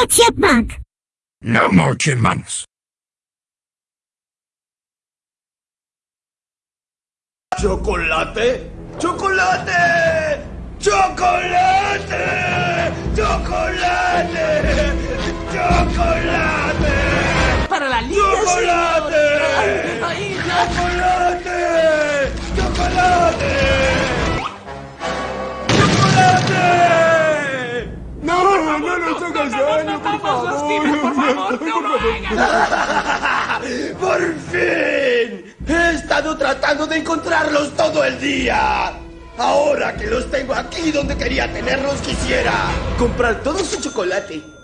No chipmunk. No more chipmunks. ¿Chocolate? ¡Chocolate! ¡Chocolate! ¡Chocolate! ¡Chocolate! Para la liga, ¡Chocolate! señor. Ay, ay, ¡Chocolate! ¡Chocolate! ¡Chocolate! No, no hagas daño, por Vamos, Steven, por ¡Por fin! He estado tratando de encontrarlos todo el día. Ahora que los tengo aquí donde quería tenerlos, quisiera comprar todo su chocolate.